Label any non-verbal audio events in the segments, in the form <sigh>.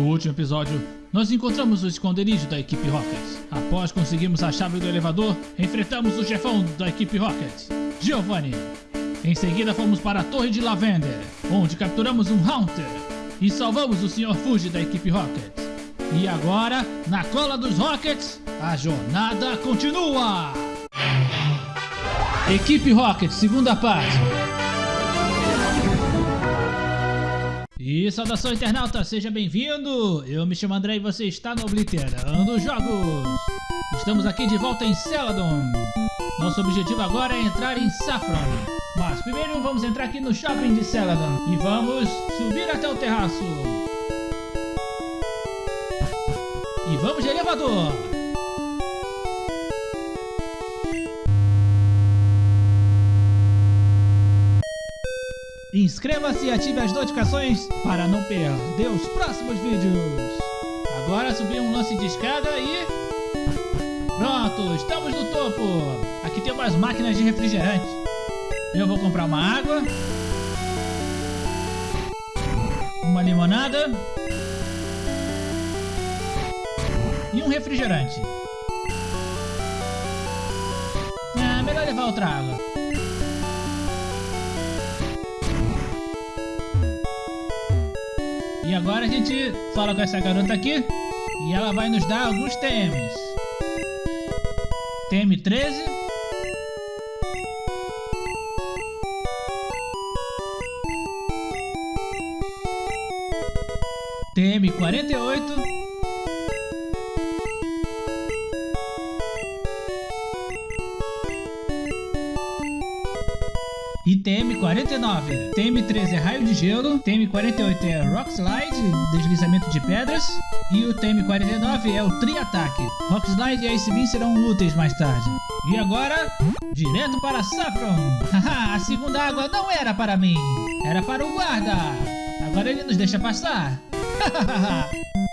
No último episódio, nós encontramos o esconderijo da equipe Rocket. Após conseguirmos a chave do elevador, enfrentamos o chefão da equipe Rocket, Giovanni. Em seguida fomos para a Torre de Lavender, onde capturamos um Haunter e salvamos o Sr. Fuji da equipe Rocket. E agora, na cola dos Rockets, a jornada continua! Equipe Rocket, segunda parte. E saudação internauta, seja bem-vindo! Eu me chamo André e você está no Obliterando Jogos! Estamos aqui de volta em Celadon. Nosso objetivo agora é entrar em Saffron. Mas primeiro vamos entrar aqui no shopping de Celadon e vamos subir até o terraço. E vamos de elevador! Inscreva-se e ative as notificações para não perder os próximos vídeos. Agora subir um lance de escada e... Pronto, estamos no topo. Aqui tem umas máquinas de refrigerante. Eu vou comprar uma água. Uma limonada. E um refrigerante. Ah, melhor levar outra água. E agora a gente fala com essa garota aqui e ela vai nos dar alguns TMs. TM 13. TM 48. TM49. TM13 é raio de gelo. TM48 é rock slide, deslizamento de pedras. E o TM49 é o tri-ataque. Rock slide e Ice Beam serão úteis mais tarde. E agora, direto para Saffron. <laughs> Haha, a segunda água não era para mim. Era para o guarda. Agora ele nos deixa passar. <laughs>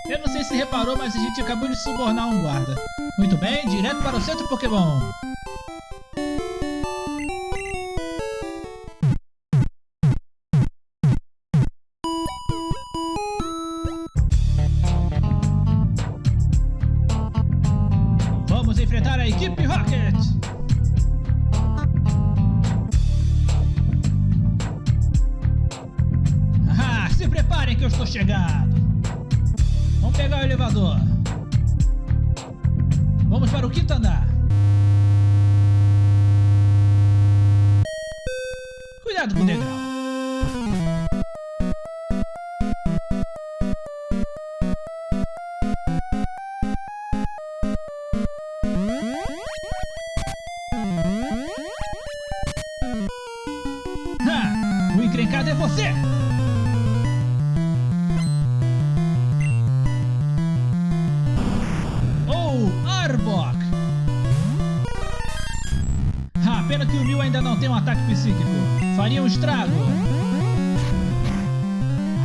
Eu não sei se reparou, mas a gente acabou de subornar um guarda. Muito bem, direto para o centro Pokémon. Ainda não tem um ataque psíquico. Faria um estrago.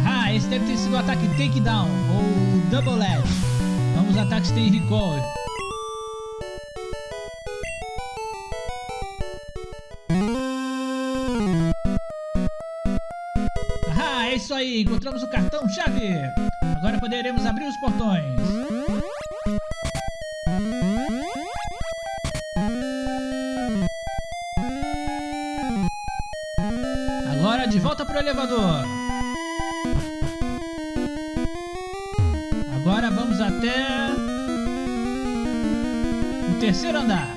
Ah, esse deve ter sido o ataque Takedown ou Double Edge. Ambos ataques têm recall. Ah, é isso aí, encontramos o cartão chave. Agora poderemos abrir os portões. Pro elevador. Agora vamos até o terceiro andar.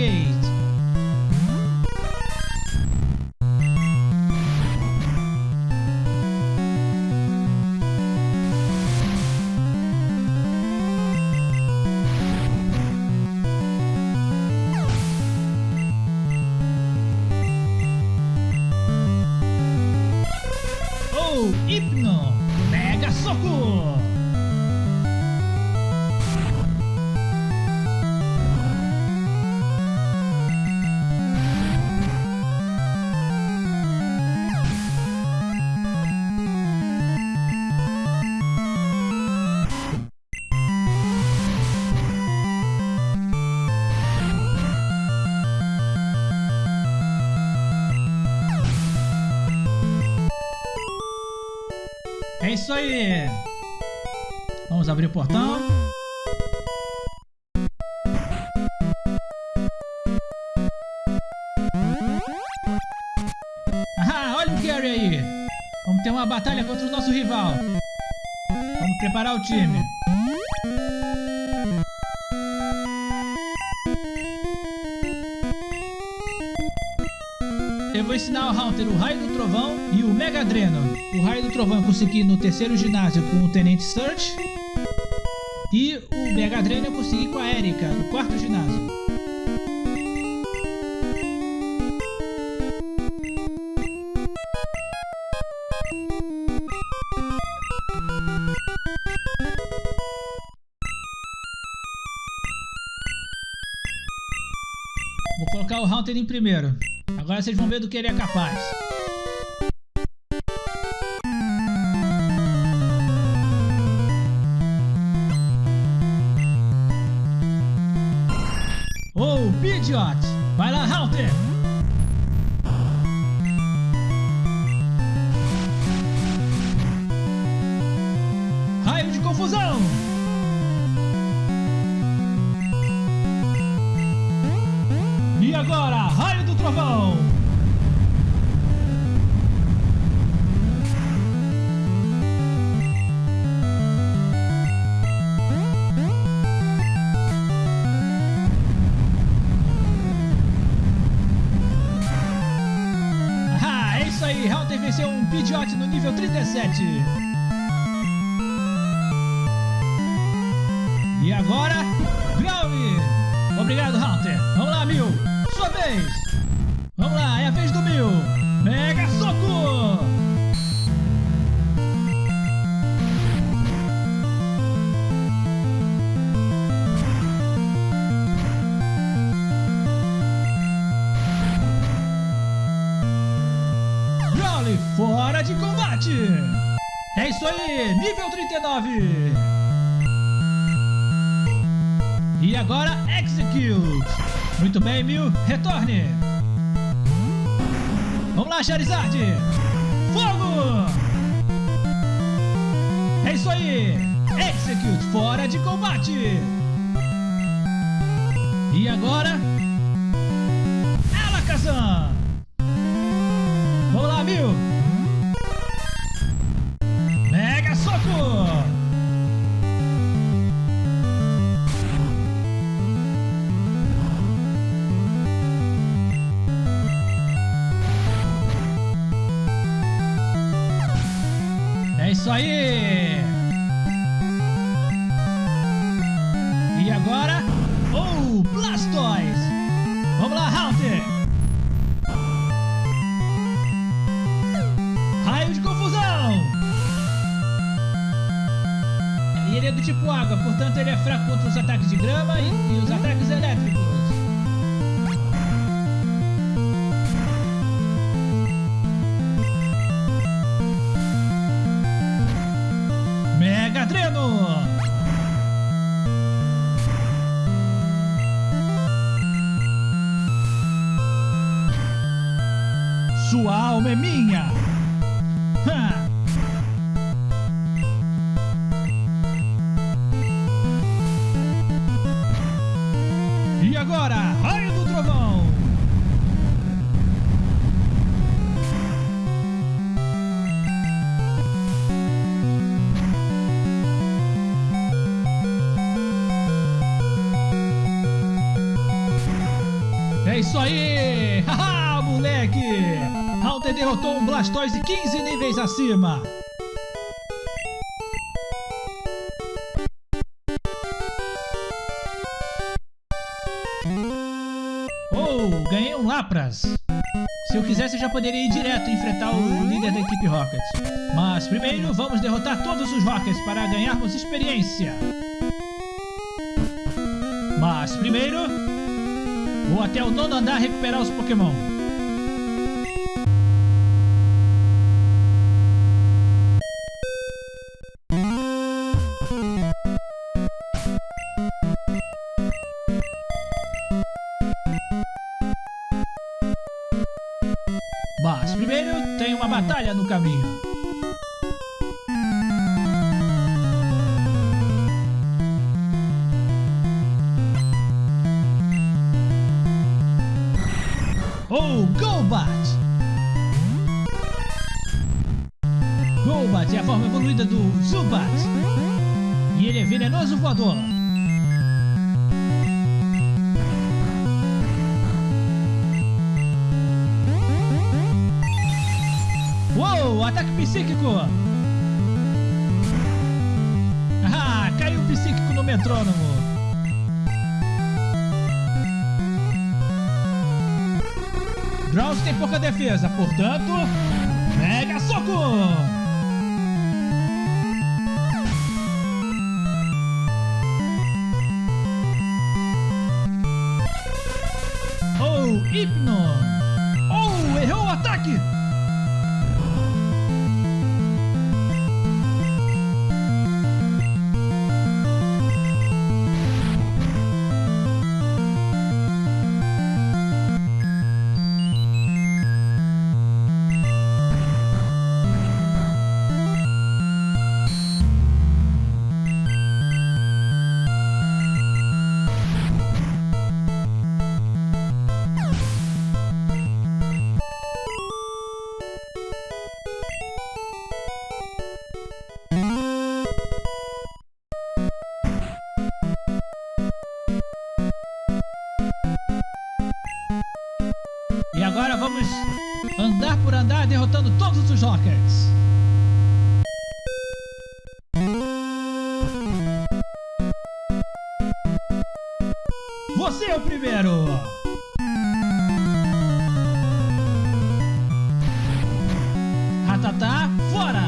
Oh, isso aí! Vamos abrir o portão. Ah, olha o Gary aí! Vamos ter uma batalha contra o nosso rival. Vamos preparar o time. Vou ensinar ao Hunter o Raio do Trovão e o Mega Dreno. O Raio do Trovão eu consegui no terceiro ginásio com o Tenente Search. E o Mega Dreno eu consegui com a Erika, no quarto ginásio. Vou colocar o Hunter em primeiro. Agora vocês vão ver do que ele é capaz. Oh, Pidgeot! Vai lá, Hunter! Raio de confusão! E agora, Raio do Trovão! Ah, é isso aí, Hunter venceu um Pidgeot no nível 37. E agora, Growl! Obrigado, Hunter. Vamos lá, Mil. Sua vez. Aí, nível 39! E agora, Execute! Muito bem, Mil, retorne! Vamos lá, Charizard! Fogo! É isso aí! Execute fora de combate! E agora, Alakazam! Vamos lá, Mil! Blastoise 15 níveis acima! Oh, ganhei um Lapras! Se eu quisesse, eu já poderia ir direto enfrentar o líder da equipe Rocket. Mas primeiro, vamos derrotar todos os Rockets para ganharmos experiência. Mas primeiro, vou até o nono andar recuperar os Pokémon. Drowse tem pouca defesa, portanto, Mega Soco! Agora vamos andar por andar derrotando todos os Rockets. Você é o primeiro! Ratatá, fora!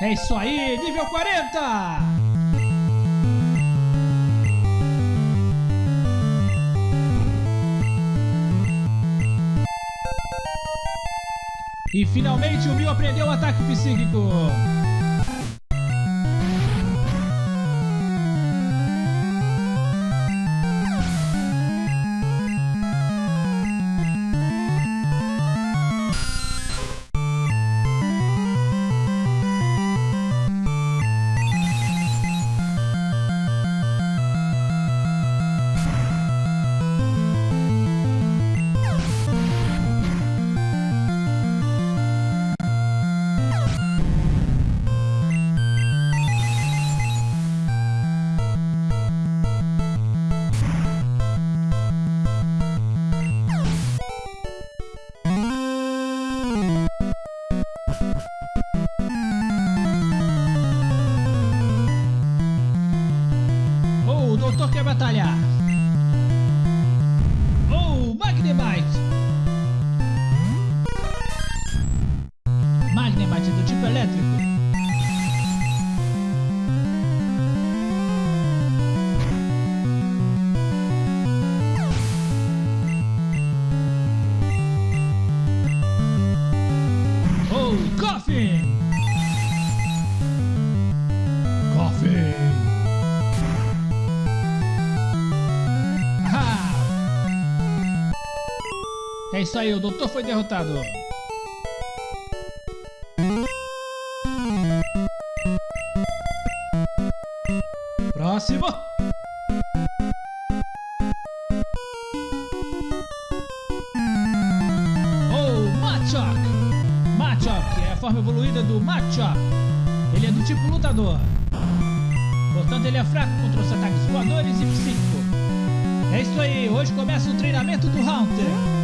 É isso aí, nível 40! E finalmente o Mil aprendeu o ataque psíquico. Isso aí, o doutor foi derrotado. Próximo! Oh, Machop! Machop é a forma evoluída do Machop. Ele é do tipo lutador. Portanto, ele é fraco contra os ataques voadores e psíquico. É isso aí, hoje começa o treinamento do Haunter.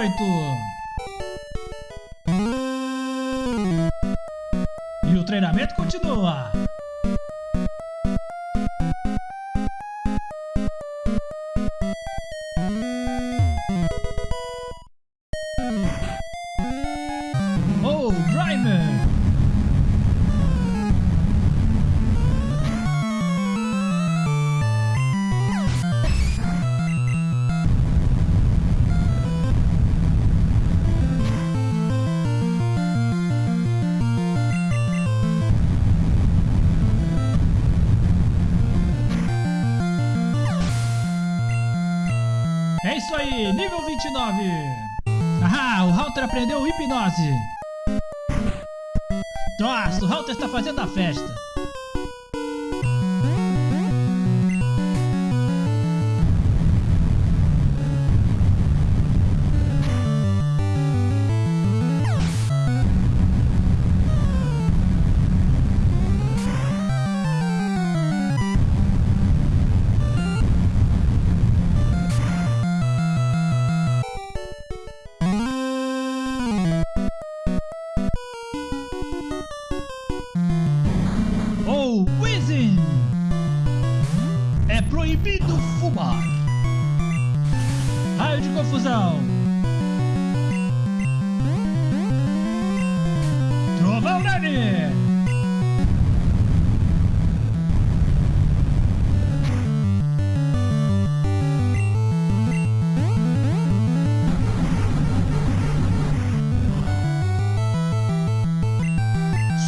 18. É isso aí, nível 29. Ah, o Halter aprendeu hipnose. Nossa, o Halter está fazendo a festa.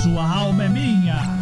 sua alma é minha.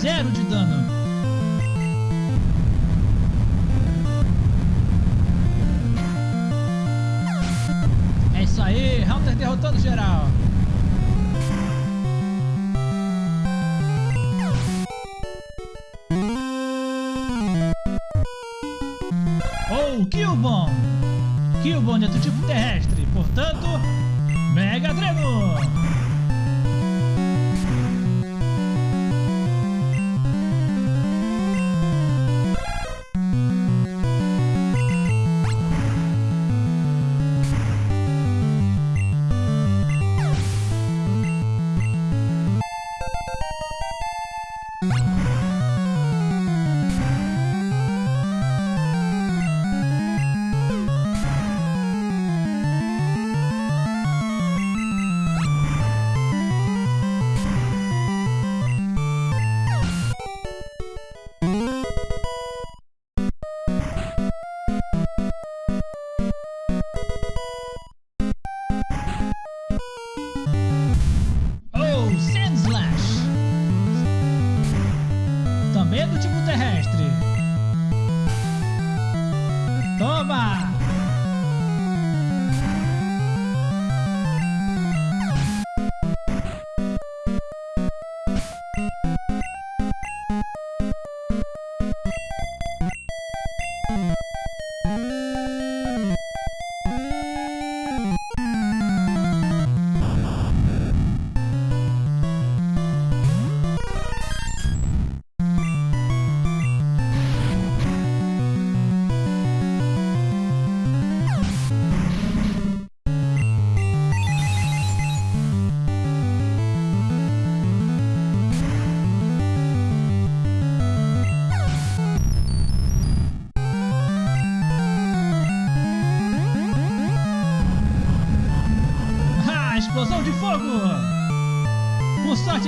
zero de dano. Mm-hmm.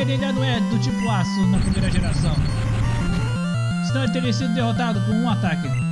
Ele ainda não é do tipo aço na primeira geração. Senão ele teria sido derrotado com um ataque.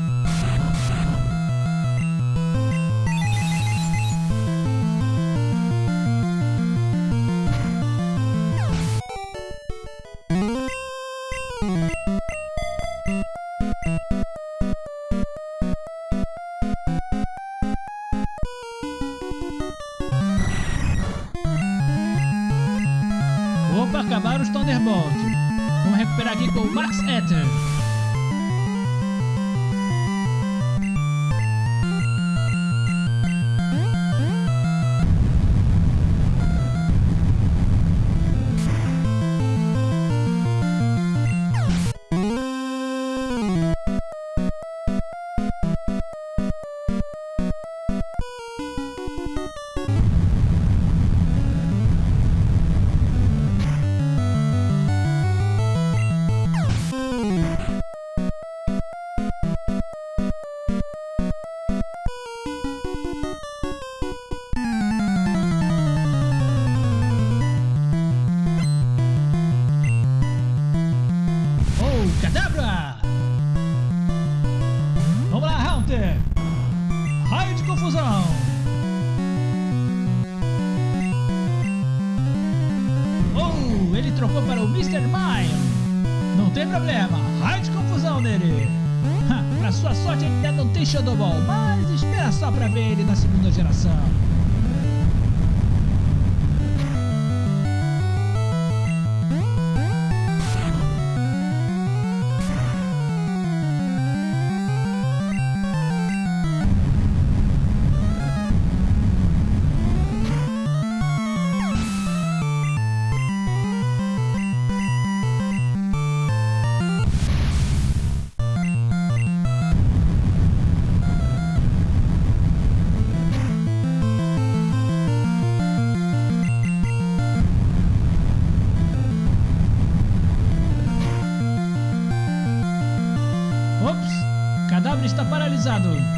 Improvisado.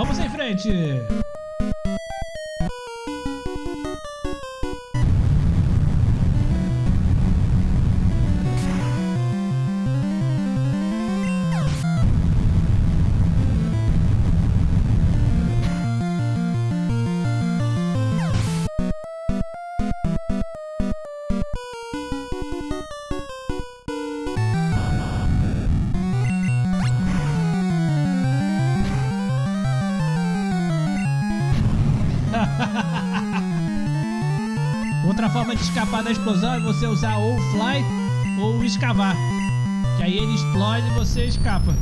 Vamos em frente! Escapar da explosão é você usar ou fly ou escavar. Que aí ele explode e você escapa.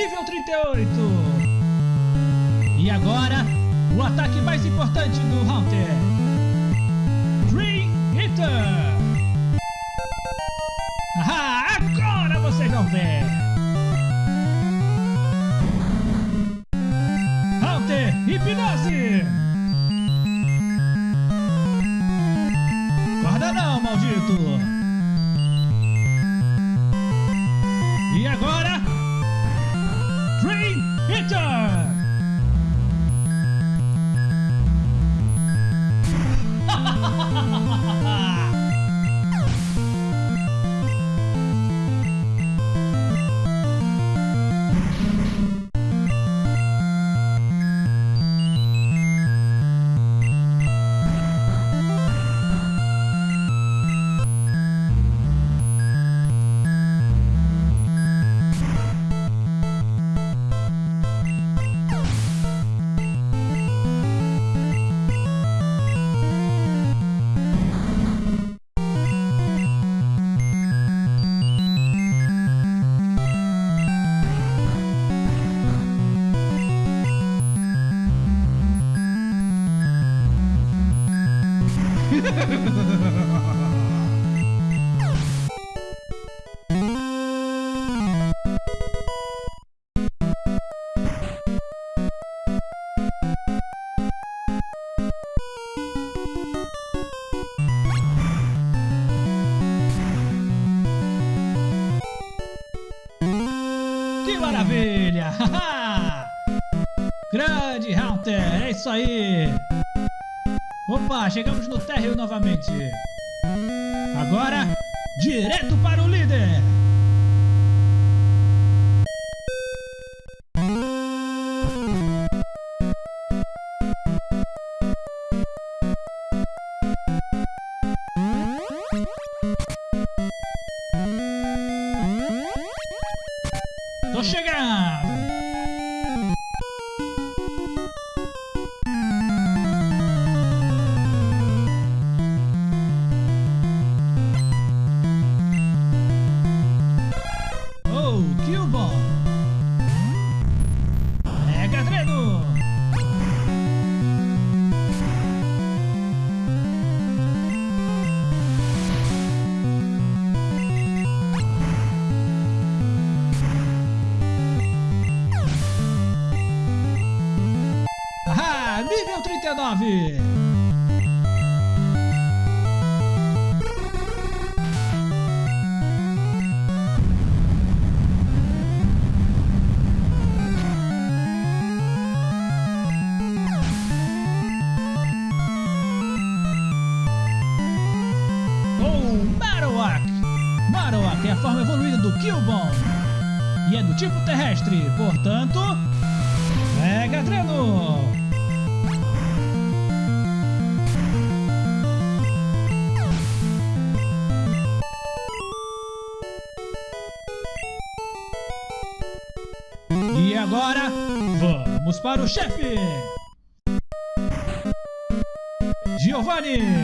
Nível 38. E agora, o ataque mais importante do Hunter. Green Hitter. Grande Hunter, é isso aí! Opa, chegamos no térreo novamente. Agora, direto para o líder! Killbone e é do tipo terrestre, portanto, Mega Dreno. E agora, vamos para o chefe! Giovanni!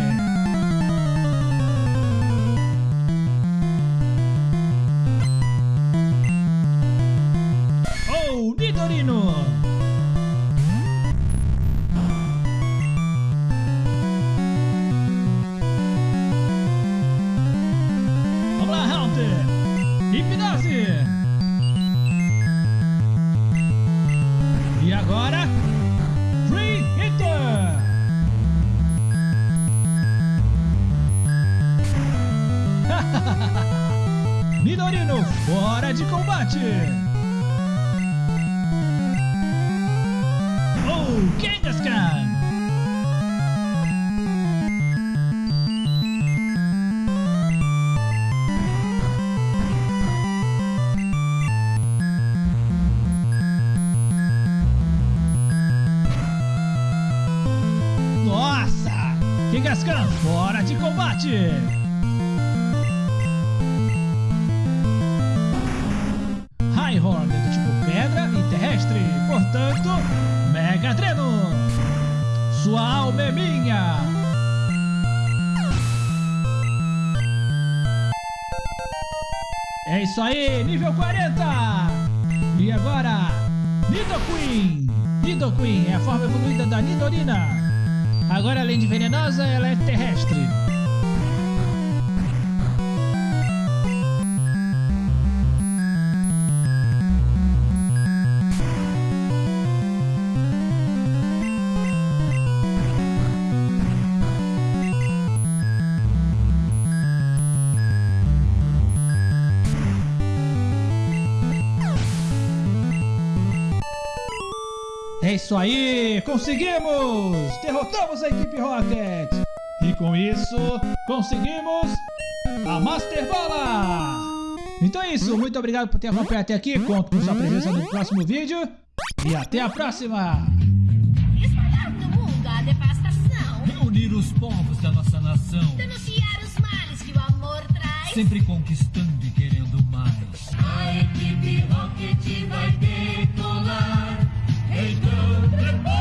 Agora, Free Hitter! Nidorino <laughs> fora de combate! De combate! Highhorn é do tipo pedra e terrestre, portanto, Mega Dreno! Sua alma é minha! É isso aí, nível 40! E agora, Nidoqueen! Nidoqueen é a forma evoluída da Nidorina. Agora, além de venenosa, ela é terrestre. isso aí! Conseguimos! Derrotamos a equipe Rocket! E com isso, conseguimos a Master Bola! Então é isso, muito obrigado por ter acompanhado até aqui, conto com sua presença no próximo vídeo e até a próxima! Espalhar no mundo a devastação Reunir os povos da nossa nação Denunciar os males que o amor traz Sempre conquistando e querendo mais A equipe Rocket vai decolar Hey, no